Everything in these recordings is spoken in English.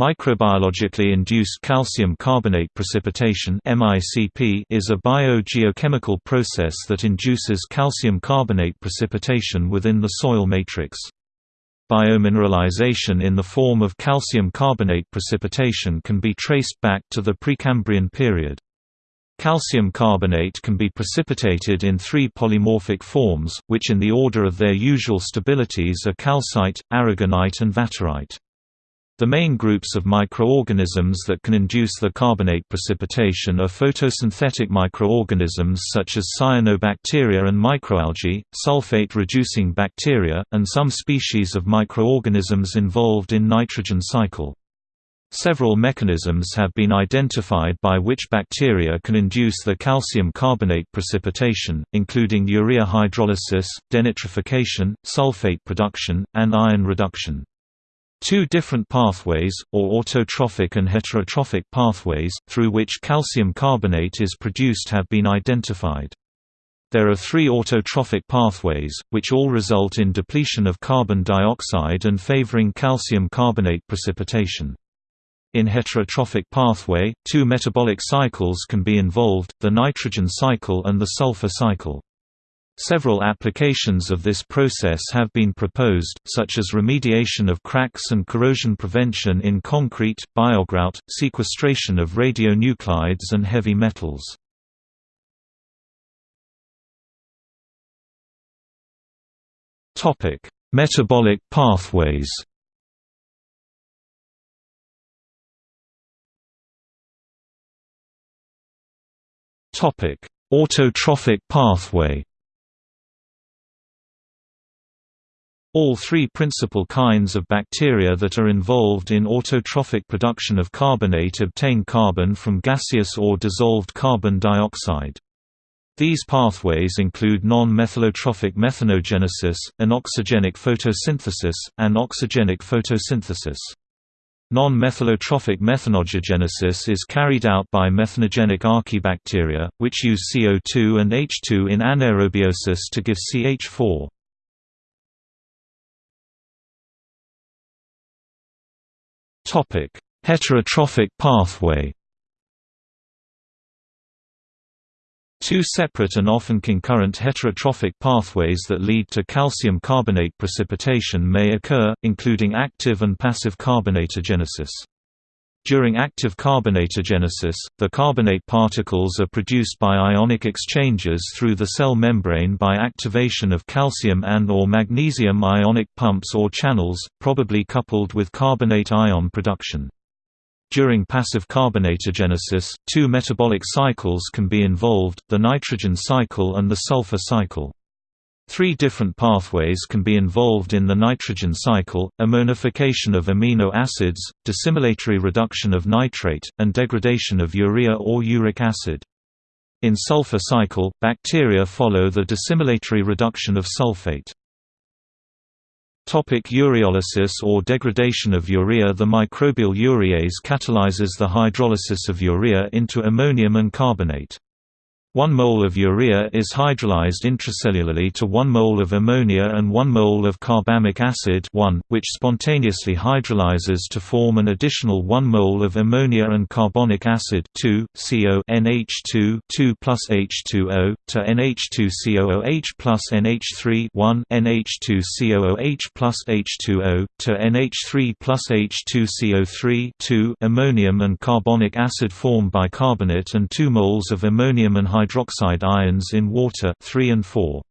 Microbiologically induced calcium carbonate precipitation is a biogeochemical process that induces calcium carbonate precipitation within the soil matrix. Biomineralization in the form of calcium carbonate precipitation can be traced back to the Precambrian period. Calcium carbonate can be precipitated in three polymorphic forms, which in the order of their usual stabilities are calcite, aragonite and vaterite. The main groups of microorganisms that can induce the carbonate precipitation are photosynthetic microorganisms such as cyanobacteria and microalgae, sulfate-reducing bacteria, and some species of microorganisms involved in nitrogen cycle. Several mechanisms have been identified by which bacteria can induce the calcium carbonate precipitation, including urea hydrolysis, denitrification, sulfate production, and iron reduction. Two different pathways, or autotrophic and heterotrophic pathways, through which calcium carbonate is produced have been identified. There are three autotrophic pathways, which all result in depletion of carbon dioxide and favoring calcium carbonate precipitation. In heterotrophic pathway, two metabolic cycles can be involved, the nitrogen cycle and the sulfur cycle. Several applications of this process have been proposed, such as remediation of cracks and corrosion prevention in concrete, biogrout, sequestration of radionuclides and heavy metals. Metabolic pathways Autotrophic pathway All three principal kinds of bacteria that are involved in autotrophic production of carbonate obtain carbon from gaseous or dissolved carbon dioxide. These pathways include non-methylotrophic methanogenesis, anoxygenic photosynthesis, and oxygenic photosynthesis. Non-methylotrophic methanogenesis is carried out by methanogenic archaebacteria, which use CO2 and H2 in anaerobiosis to give CH4. Heterotrophic pathway. Two separate and often concurrent heterotrophic pathways that lead to calcium carbonate precipitation may occur, including active and passive carbonatogenesis. During active carbonatogenesis, the carbonate particles are produced by ionic exchanges through the cell membrane by activation of calcium and or magnesium ionic pumps or channels, probably coupled with carbonate ion production. During passive carbonatogenesis, two metabolic cycles can be involved, the nitrogen cycle and the sulfur cycle. Three different pathways can be involved in the nitrogen cycle, ammonification of amino acids, dissimilatory reduction of nitrate, and degradation of urea or uric acid. In sulfur cycle, bacteria follow the dissimilatory reduction of sulfate. Topic ureolysis or degradation of urea The microbial urease catalyzes the hydrolysis of urea into ammonium and carbonate. 1 mole of urea is hydrolyzed intracellularly to 1 mole of ammonia and 1 mole of carbamic acid 1, which spontaneously hydrolyzes to form an additional 1 mole of ammonia and carbonic acid 2, CO NH2 2 plus H2O, to NH2COOH plus NH3 1 NH2COOH plus H2O, to NH3 plus H2CO3 2 ammonium and carbonic acid form bicarbonate and 2 moles of ammonium and hydroxide ions in water 3 and 4.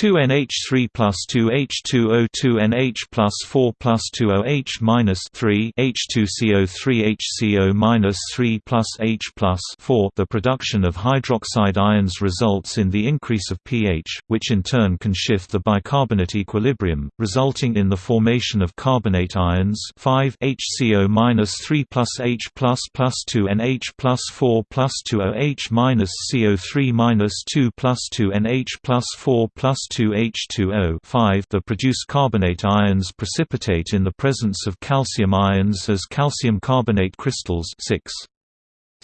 2NH3 plus 2H2O 2NH plus 4 plus 2OH minus 3 H2CO3 HCO minus 3 plus H plus 4 The production of hydroxide ions results in the increase of pH, which in turn can shift the bicarbonate equilibrium, resulting in the formation of carbonate ions 5 HCO minus 3 plus H plus plus 2NH plus 4 plus 2OH minus CO3 minus 2 plus 2NH plus 4 plus 2H2O the produced carbonate ions precipitate in the presence of calcium ions as calcium carbonate crystals 6.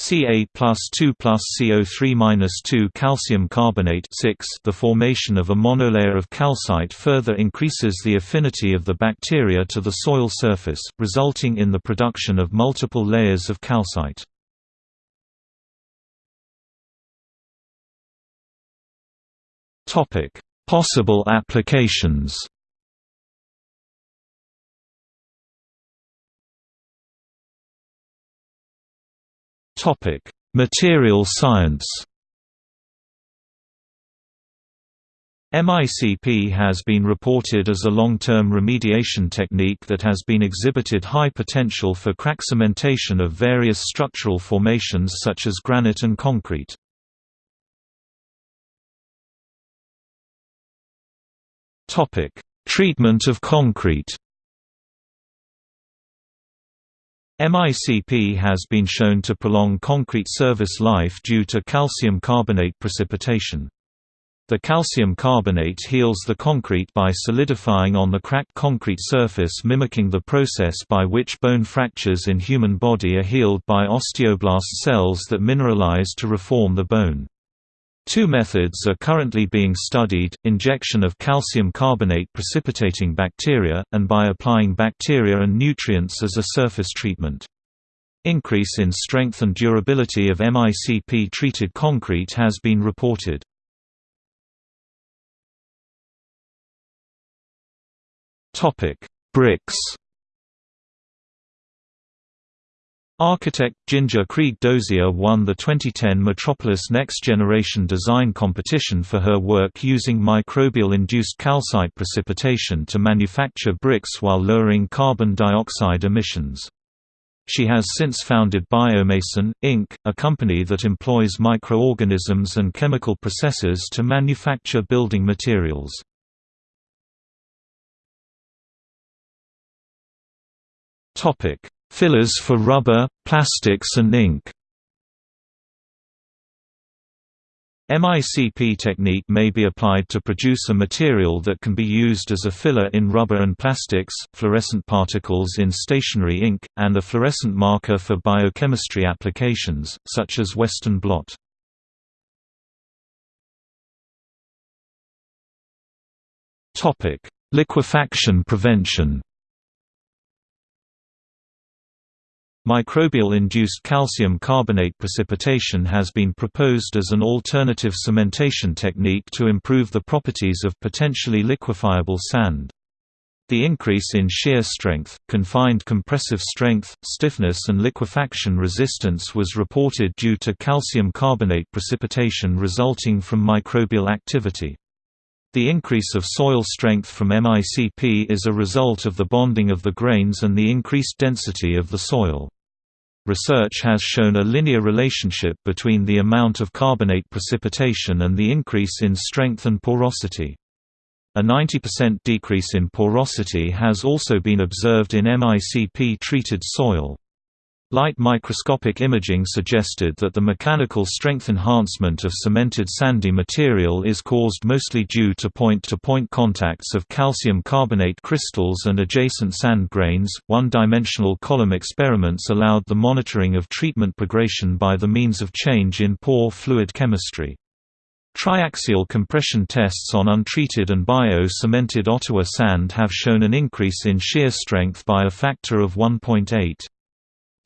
Ca plus 2 plus CO3 minus 2 calcium carbonate 6 The formation of a monolayer of calcite further increases the affinity of the bacteria to the soil surface, resulting in the production of multiple layers of calcite. Possible applications Topic: Material science. MICP has been reported as a long-term remediation technique that has been exhibited high potential for crack cementation of various structural formations such as granite and concrete. Treatment of concrete MICP has been shown to prolong concrete service life due to calcium carbonate precipitation. The calcium carbonate heals the concrete by solidifying on the cracked concrete surface mimicking the process by which bone fractures in human body are healed by osteoblast cells that mineralize to reform the bone. Two methods are currently being studied, injection of calcium carbonate precipitating bacteria, and by applying bacteria and nutrients as a surface treatment. Increase in strength and durability of MICP-treated concrete has been reported. Bricks Architect Ginger Krieg Dozier won the 2010 Metropolis Next Generation Design Competition for her work using microbial-induced calcite precipitation to manufacture bricks while lowering carbon dioxide emissions. She has since founded Biomason, Inc., a company that employs microorganisms and chemical processes to manufacture building materials. Topic Fillers for rubber, plastics and ink MICP technique may be applied to produce a material that can be used as a filler in rubber and plastics, fluorescent particles in stationery ink, and a fluorescent marker for biochemistry applications, such as Western blot. Liquefaction prevention Microbial-induced calcium carbonate precipitation has been proposed as an alternative cementation technique to improve the properties of potentially liquefiable sand. The increase in shear strength, confined compressive strength, stiffness and liquefaction resistance was reported due to calcium carbonate precipitation resulting from microbial activity. The increase of soil strength from MICP is a result of the bonding of the grains and the increased density of the soil. Research has shown a linear relationship between the amount of carbonate precipitation and the increase in strength and porosity. A 90% decrease in porosity has also been observed in MICP-treated soil. Light microscopic imaging suggested that the mechanical strength enhancement of cemented sandy material is caused mostly due to point-to-point -point contacts of calcium carbonate crystals and adjacent sand grains. One-dimensional column experiments allowed the monitoring of treatment progression by the means of change in pore fluid chemistry. Triaxial compression tests on untreated and bio-cemented Ottawa sand have shown an increase in shear strength by a factor of 1.8.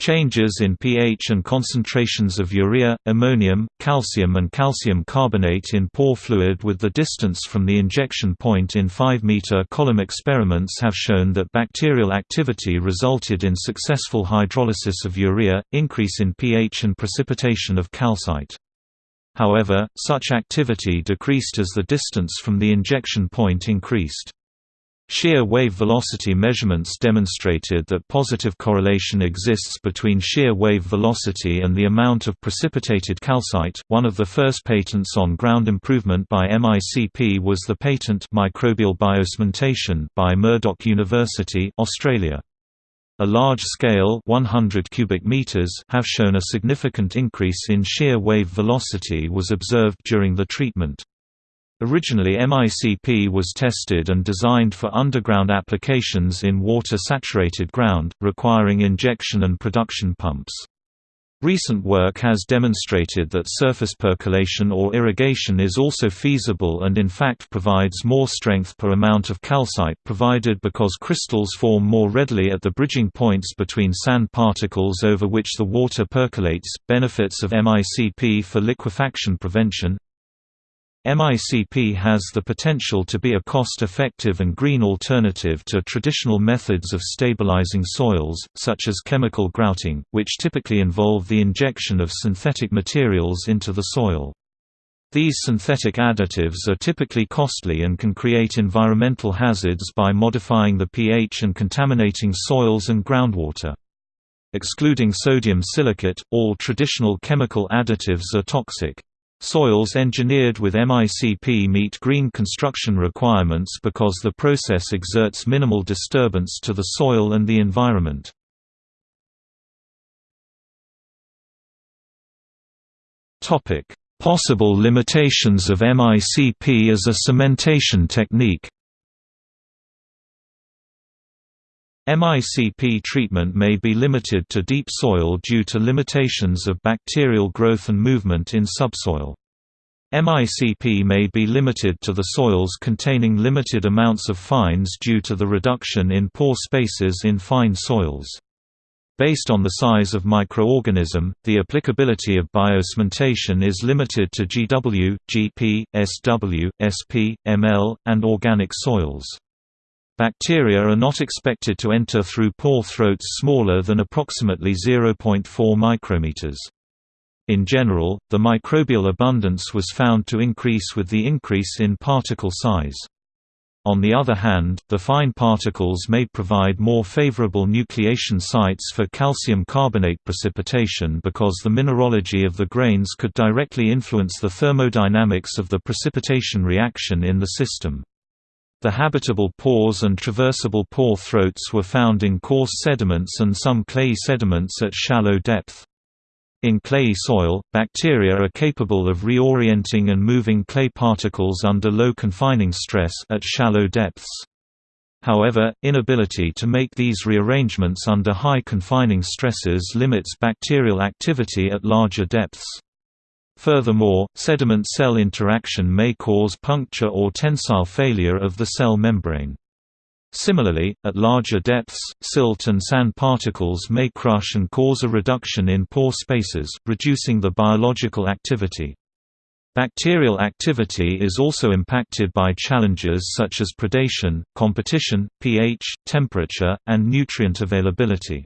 Changes in pH and concentrations of urea, ammonium, calcium and calcium carbonate in pore fluid with the distance from the injection point in 5-meter column experiments have shown that bacterial activity resulted in successful hydrolysis of urea, increase in pH and precipitation of calcite. However, such activity decreased as the distance from the injection point increased. Shear wave velocity measurements demonstrated that positive correlation exists between shear wave velocity and the amount of precipitated calcite. One of the first patents on ground improvement by MICP was the patent Microbial Biocementation by Murdoch University, Australia. A large-scale 100 cubic meters have shown a significant increase in shear wave velocity was observed during the treatment. Originally MICP was tested and designed for underground applications in water-saturated ground, requiring injection and production pumps. Recent work has demonstrated that surface percolation or irrigation is also feasible and in fact provides more strength per amount of calcite provided because crystals form more readily at the bridging points between sand particles over which the water percolates. Benefits of MICP for liquefaction prevention MICP has the potential to be a cost-effective and green alternative to traditional methods of stabilizing soils, such as chemical grouting, which typically involve the injection of synthetic materials into the soil. These synthetic additives are typically costly and can create environmental hazards by modifying the pH and contaminating soils and groundwater. Excluding sodium silicate, all traditional chemical additives are toxic. Soils engineered with MICP meet green construction requirements because the process exerts minimal disturbance to the soil and the environment. Possible limitations of MICP as a cementation technique MICP treatment may be limited to deep soil due to limitations of bacterial growth and movement in subsoil. MICP may be limited to the soils containing limited amounts of fines due to the reduction in pore spaces in fine soils. Based on the size of microorganism, the applicability of biocementation is limited to GW, GP, SW, SP, ML, and organic soils. Bacteria are not expected to enter through pore throats smaller than approximately 0.4 micrometers. In general, the microbial abundance was found to increase with the increase in particle size. On the other hand, the fine particles may provide more favorable nucleation sites for calcium carbonate precipitation because the mineralogy of the grains could directly influence the thermodynamics of the precipitation reaction in the system. The habitable pores and traversable pore throats were found in coarse sediments and some clay sediments at shallow depth. In clayey soil, bacteria are capable of reorienting and moving clay particles under low confining stress at shallow depths. However, inability to make these rearrangements under high confining stresses limits bacterial activity at larger depths. Furthermore, sediment-cell interaction may cause puncture or tensile failure of the cell membrane. Similarly, at larger depths, silt and sand particles may crush and cause a reduction in pore spaces, reducing the biological activity. Bacterial activity is also impacted by challenges such as predation, competition, pH, temperature, and nutrient availability.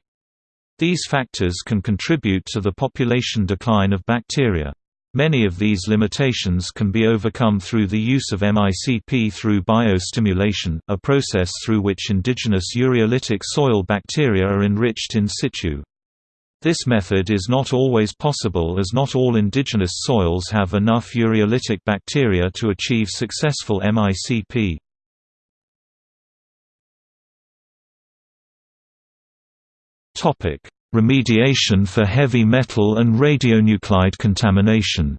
These factors can contribute to the population decline of bacteria. Many of these limitations can be overcome through the use of MICP through biostimulation, a process through which indigenous ureolytic soil bacteria are enriched in situ. This method is not always possible as not all indigenous soils have enough ureolytic bacteria to achieve successful MICP. Remediation for heavy metal and radionuclide contamination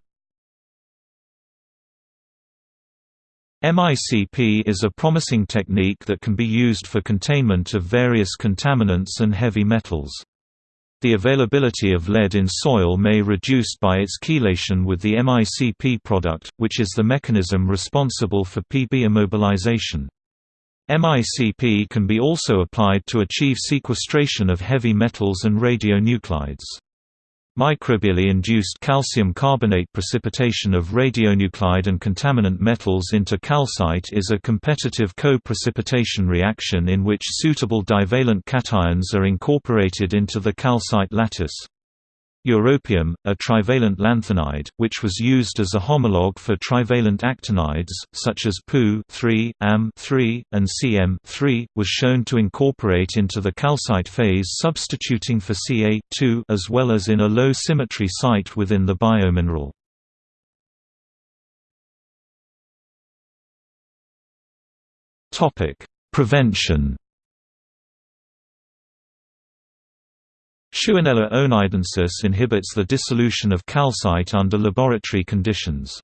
MICP is a promising technique that can be used for containment of various contaminants and heavy metals. The availability of lead in soil may reduce by its chelation with the MICP product, which is the mechanism responsible for PB immobilization. MICP can be also applied to achieve sequestration of heavy metals and radionuclides. Microbially induced calcium carbonate precipitation of radionuclide and contaminant metals into calcite is a competitive co-precipitation reaction in which suitable divalent cations are incorporated into the calcite lattice. Europium, a trivalent lanthanide, which was used as a homologue for trivalent actinides, such as Pu Am and Cm was shown to incorporate into the calcite phase substituting for Ca as well as in a low symmetry site within the biomineral. Prevention Shewanella oneidensis inhibits the dissolution of calcite under laboratory conditions.